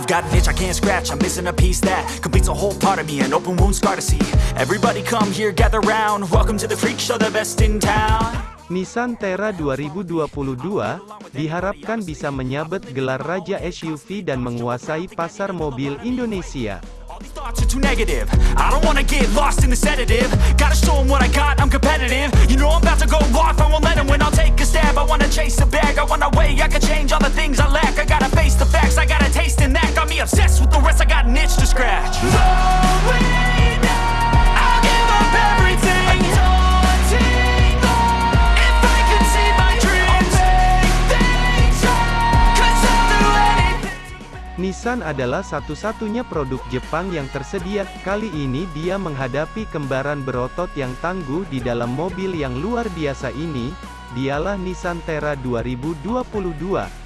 I've got an itch I can't scratch, I'm missing a piece that completes a whole part of me, an open wound scar to see. Everybody come here, gather round. Welcome to the freak show, the best in town. Nissan Terra 2022 diharapkan bisa menyabet gelar Raja SUV dan menguasai pasar mobil Indonesia. Thoughts are too negative. I don't wanna get lost in the sedative. Gotta show 'em what I got, I'm competitive. You know I'm about to go off, I won't let 'em win. I'll take a stab. I wanna chase a bag, I want a way. I can change all the things I lack. I gotta face the facts, I got a taste in that. Got me obsessed with the rest, I got an itch to scratch. Nissan adalah satu-satunya produk Jepang yang tersedia. Kali ini dia menghadapi kembaran berotot yang tangguh di dalam mobil yang luar biasa ini. Dialah Nissan Terra 2022.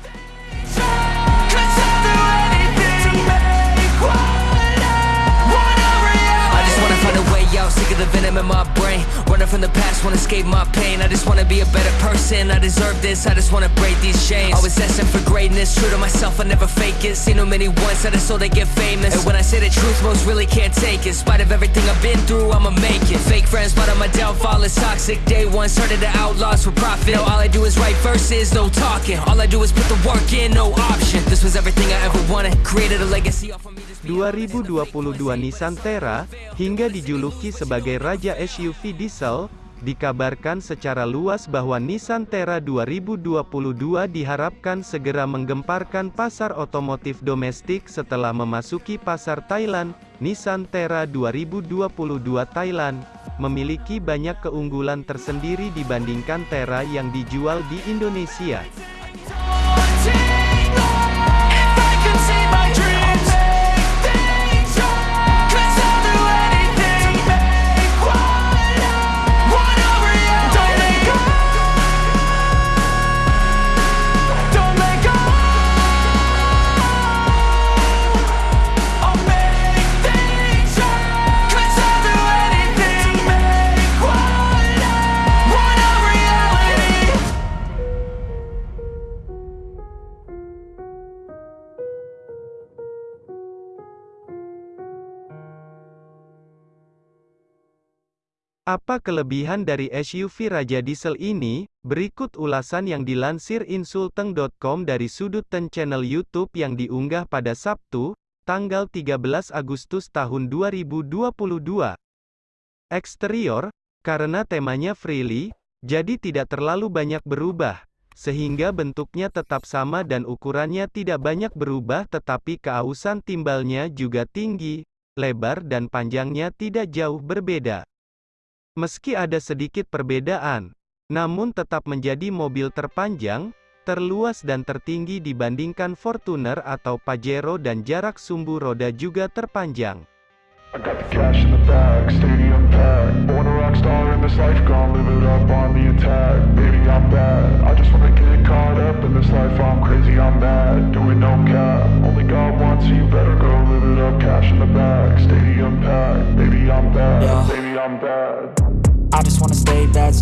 Sick of the venom in my brain. Running from the past, wanna escape my pain. I just wanna be a better person. I deserve this, I just wanna break these chains. Always asking for greatness, true to myself, I never fake it. Seen too many once that I so they get famous. And when I say the truth, most really can't take it. In spite of everything I've been through, I'ma make it. Fake friends, but on my downfall is toxic. Day one, started the outlaws for profit. Now all I do is write verses, no talking. All I do is put the work in, no option. This was everything I ever wanted. Created a legacy off of me. Just be 2022 Nissan Terra, hingga dijuluki sebagai Raja SUV Diesel, dikabarkan secara luas bahwa Nissan Terra 2022 diharapkan segera menggemparkan pasar otomotif domestik setelah memasuki pasar Thailand. Nissan Terra 2022 Thailand memiliki banyak keunggulan tersendiri dibandingkan Terra yang dijual di Indonesia. Apa kelebihan dari SUV Raja Diesel ini? Berikut ulasan yang dilansir insulteng.com dari sudut ten channel YouTube yang diunggah pada Sabtu, tanggal 13 Agustus tahun 2022. Eksterior, karena temanya freely, jadi tidak terlalu banyak berubah, sehingga bentuknya tetap sama dan ukurannya tidak banyak berubah tetapi keausan timbalnya juga tinggi, lebar dan panjangnya tidak jauh berbeda. Meski ada sedikit perbedaan, namun tetap menjadi mobil terpanjang, terluas dan tertinggi dibandingkan Fortuner atau Pajero dan jarak sumbu roda juga terpanjang.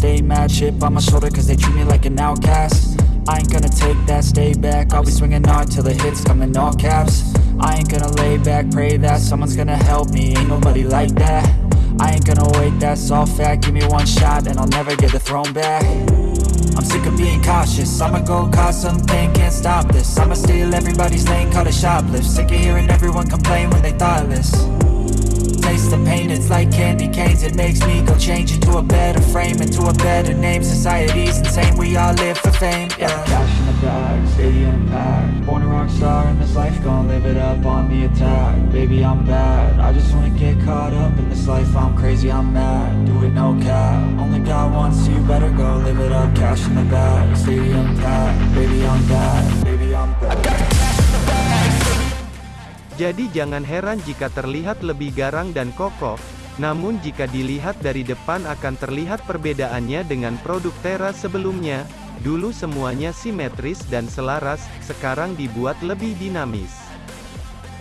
Stay mad, chip on my shoulder cause they treat me like an outcast. I ain't gonna take that, stay back, I'll be swinging hard till the hits come in all caps. I ain't gonna lay back, pray that someone's gonna help me, ain't nobody like that. I ain't gonna wait, that's all fact, give me one shot and I'll never get the throne back. I'm sick of being cautious, I'ma go cause something, can't stop this. I'ma steal everybody's lane, call it shoplift. Sick of hearing everyone complain when they thoughtless the pain, it's like candy canes. It makes me go change into a better frame Into a better name, society's insane We all live for fame, yeah. Cash in the bag, stadium packed Born a rock star in this life, gonna live it up on the attack. Baby, I'm bad, I just wanna get caught up in this life. I'm crazy, I'm mad, do it no cap. Only got one, so you better go live it up. Cash in the bag, stadium packed Baby, I'm bad, baby, I'm bad Jadi jangan heran jika terlihat lebih garang dan kokoh, namun jika dilihat dari depan akan terlihat perbedaannya dengan produk Terra sebelumnya. Dulu semuanya simetris dan selaras, sekarang dibuat lebih dinamis.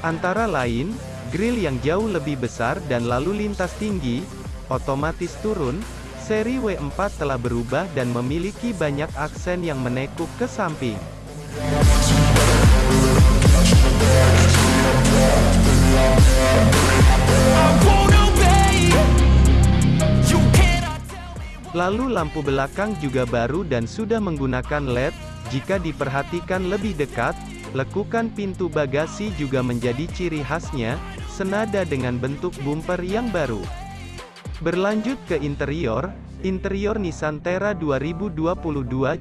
Antara lain, grill yang jauh lebih besar dan lalu lintas tinggi, otomatis turun, seri W4 telah berubah dan memiliki banyak aksen yang menekuk ke samping. Lalu lampu belakang juga baru dan sudah menggunakan LED, jika diperhatikan lebih dekat, lekukan pintu bagasi juga menjadi ciri khasnya, senada dengan bentuk bumper yang baru. Berlanjut ke interior, interior Nissan Terra 2022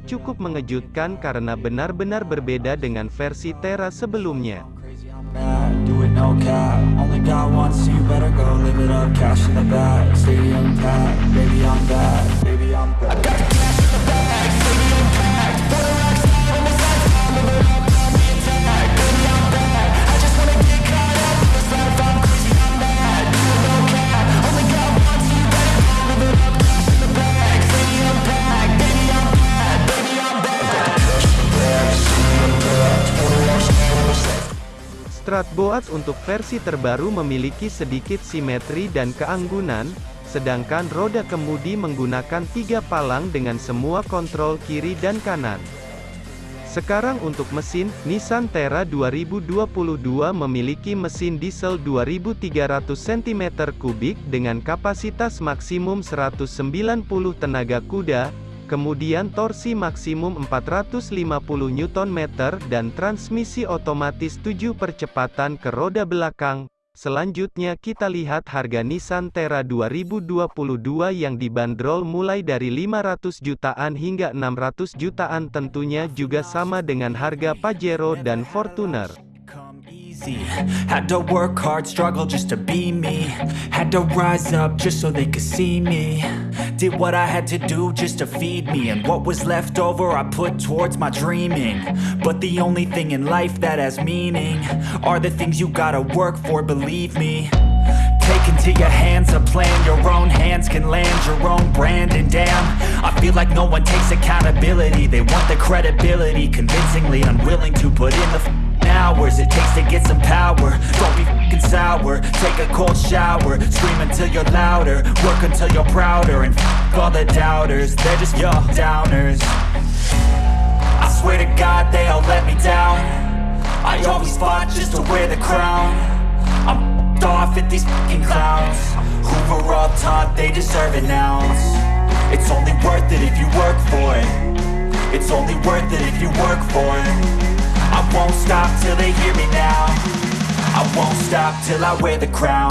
cukup mengejutkan karena benar-benar berbeda dengan versi Terra sebelumnya. Stratboard untuk versi terbaru memiliki sedikit simetri dan keanggunan, sedangkan roda kemudi menggunakan tiga palang dengan semua kontrol kiri dan kanan. Sekarang untuk mesin, Nissan Terra 2022 memiliki mesin diesel 2300 cm3 dengan kapasitas maksimum 190 tenaga kuda, kemudian torsi maksimum 450 Nm dan transmisi otomatis 7 percepatan ke roda belakang. Selanjutnya kita lihat harga Nissan Terra 2022 yang dibanderol mulai dari 500 jutaan hingga 600 jutaan tentunya juga sama dengan harga Pajero dan Fortuner. Had to work hard, struggle just to be me. Had to rise up just so they could see me. Did what I had to do just to feed me. And what was left over, I put towards my dreaming. But the only thing in life that has meaning are the things you gotta work for, believe me. Take into your hands a plan Your own hands can land your own brand And damn, I feel like no one takes accountability They want the credibility Convincingly unwilling to put in the hours It takes to get some power. Don't be f***ing sour. Take a cold shower. Scream until you're louder. Work until you're prouder. And f*** all the doubters. They're just your downers. I swear to God they all let me down. I always fought just to wear the crown. I'm f***ed off at these fucking clowns. Who were all taught they deserve an ounce. It's only worth it if you work for it. It's only worth it if you work for it I won't stop till they hear me now. I won't stop till I wear the crown.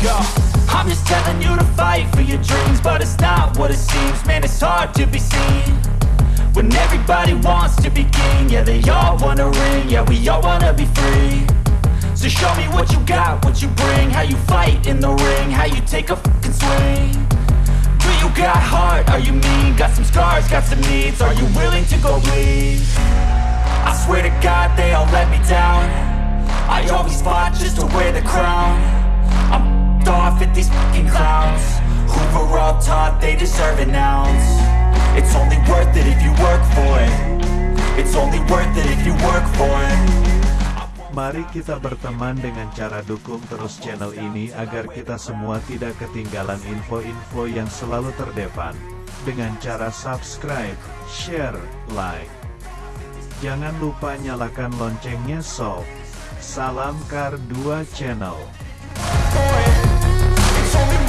Go. Just telling you to fight for your dreams, but it's not what it seems. Man, it's hard to be seen when everybody wants to be king. Yeah, they all wanna ring. Yeah, we all wanna be free. So show me what you got, what you bring, how you fight in the ring, how you take a fucking swing. Do you got heart? Are you mean? Got some scars, got some needs. Are you willing to go bleed? I swear to God they all let me down I always fought just to wear the crown Off at these fucking clowns were all taught they deserve an ounce It's only worth it if you work for it It's only worth it if you work for it Mari kita berteman dengan cara dukung terus channel ini agar kita semua tidak ketinggalan info-info yang selalu terdepan. Dengan cara subscribe, share, like. Jangan lupa nyalakan loncengnya sob. Salam Kar 2 Channel. It's only